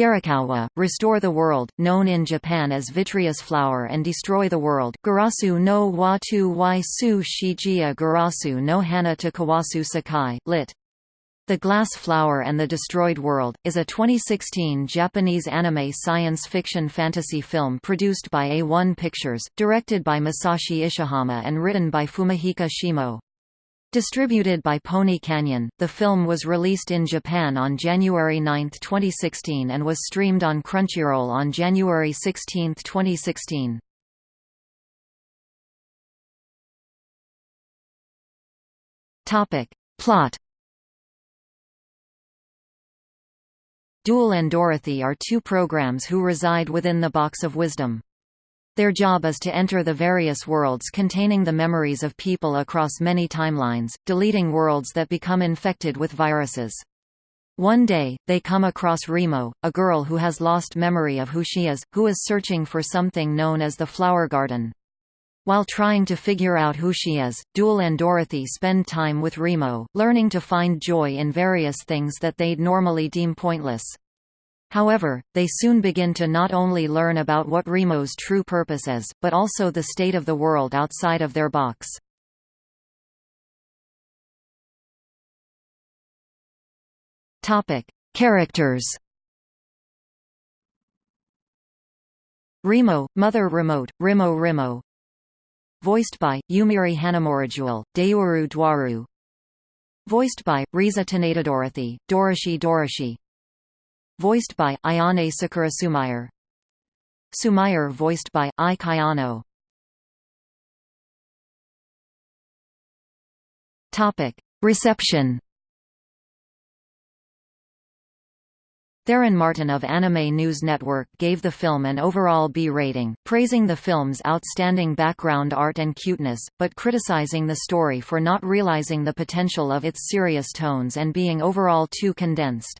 Garakowa, restore the world, known in Japan as vitreous flower and destroy the world Garasu no watu y su shijiya Garasu no hana to Kowasu Sekai, lit. The Glass Flower and the Destroyed World, is a 2016 Japanese anime science fiction fantasy film produced by A1 Pictures, directed by Masashi Ishihama and written by Fumihiko Shimo. Distributed by Pony Canyon, the film was released in Japan on January 9, 2016 and was streamed on Crunchyroll on January 16, 2016. Plot Dual and Dorothy are two programs who reside within the Box of Wisdom. Their job is to enter the various worlds containing the memories of people across many timelines, deleting worlds that become infected with viruses. One day, they come across Remo, a girl who has lost memory of who she is, who is searching for something known as the Flower Garden. While trying to figure out who she is, Dual and Dorothy spend time with Remo, learning to find joy in various things that they'd normally deem pointless. However, they soon begin to not only learn about what Remo's true purpose is, but also the state of the world outside of their box. Topic: Characters. Remo, Mother Remote, Remo Remo. Voiced by Yumiri Hanamorijuel, Deoru Dwaru. Voiced by Risa Taneda Dorothy, Doroshi Doroshi voiced by Ayane Sakura Sumayer. Sumayer voiced by Ai Kayano. Topic: Reception. Theron Martin of Anime News Network gave the film an overall B rating, praising the film's outstanding background art and cuteness, but criticizing the story for not realizing the potential of its serious tones and being overall too condensed.